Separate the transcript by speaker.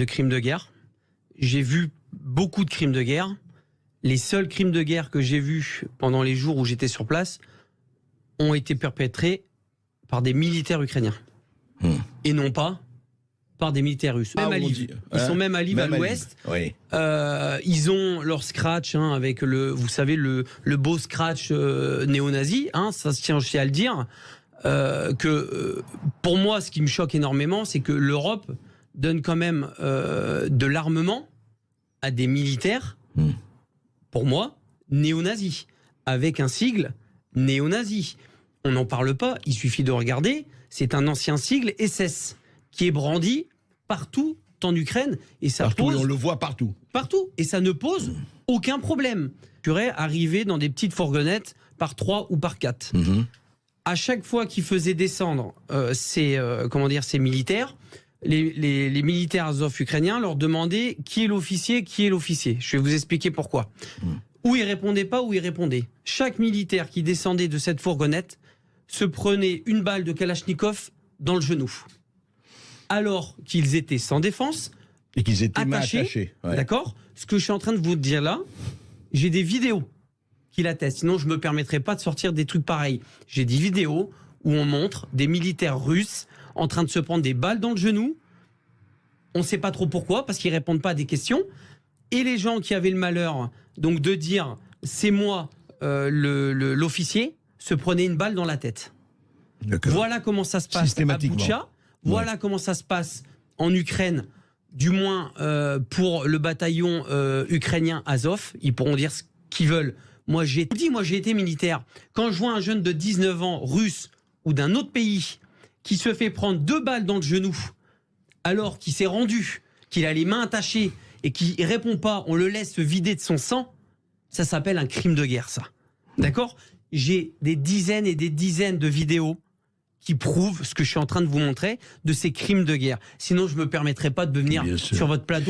Speaker 1: de crimes de guerre. J'ai vu beaucoup de crimes de guerre. Les seuls crimes de guerre que j'ai vus pendant les jours où j'étais sur place ont été perpétrés par des militaires ukrainiens.
Speaker 2: Hmm.
Speaker 1: Et non pas par des militaires russes.
Speaker 2: Ah,
Speaker 1: Même Ils
Speaker 2: hein
Speaker 1: sont même à Lviv, l'ouest.
Speaker 2: Oui.
Speaker 1: Euh, ils ont leur scratch hein, avec le, vous savez, le, le beau scratch euh, néo-nazi. Hein, ça se tient aussi à le dire. Euh, que euh, pour moi, ce qui me choque énormément, c'est que l'Europe donne quand même euh, de l'armement à des militaires,
Speaker 2: Hmm.
Speaker 1: pour moi, néo-nazis, avec un sigle néo-nazi. On n'en parle pas, il suffit de regarder. C'est un ancien sigle SS qui est brandi partout en Ukraine et ça
Speaker 2: Partout,
Speaker 1: pose
Speaker 2: on le voit partout.
Speaker 1: partout et ça ne pose aucun problème. Tu pourrais arriver dans des petites fourgonnettes par trois ou par quatre.
Speaker 2: Mhm.
Speaker 1: À chaque fois qu'ils faisaient descendre euh, ces euh, comment dire ces militaires, les, les- les militaires azov ukrainiens leur demandaient qui est l'officier, qui est l'officier. Je vais vous expliquer pourquoi. Ou ils répondaient pas, ou ils répondaient. Chaque militaire qui descendait de cette fourgonnette se prenait une balle de Kalachnikov dans le genou. Alors qu'ils étaient sans défense,
Speaker 2: Et qu'ils étaient
Speaker 1: Attachés,
Speaker 2: attachés. ouais.
Speaker 1: D'accord? Ce que je suis en train de vous dire là, j'ai des vidéos qui l'attestent. Sinon, je me permettrai pas de sortir des trucs pareils. J'ai des vidéos où on montre des militaires russes en train de se prendre des balles dans le genou. On ne sait pas trop pourquoi, parce qu'ils répondent pas à des questions. Et les gens qui avaient le malheur donc de dire c'est moi euh, l'officier se prenaient une balle dans la tête. Voilà comment ça se passe à. Boutcha. Voilà comment ça se passe en Ukraine, du moins euh, pour le bataillon euh, ukrainien Azov. Ils pourront dire ce qu'ils veulent. Moi, j'ai dit, moi, j'ai été militaire. Quand je vois un jeune de 19 ans, russe ou d'un autre pays, qui se fait prendre deux balles dans le genou, alors qu'il s'est rendu, qu'il a les mains attachées et qui répond pas, on le laisse se vider de son sang, ça s'appelle un crime de guerre, ça. D'accord? J'ai des dizaines et des dizaines de vidéos qui prouvent ce que je suis en train de vous montrer de ces crimes de guerre. Sinon, je me permettrai pas de venir sur votre plateau